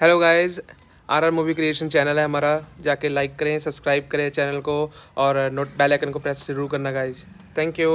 Hello guys R R movie creation channel है हमारा। जाके लाइक करें सब्सक्राइब करें चैनल को और नोट बेल आइकन को प्रेस ज़रूर करना गाइस थैंक यू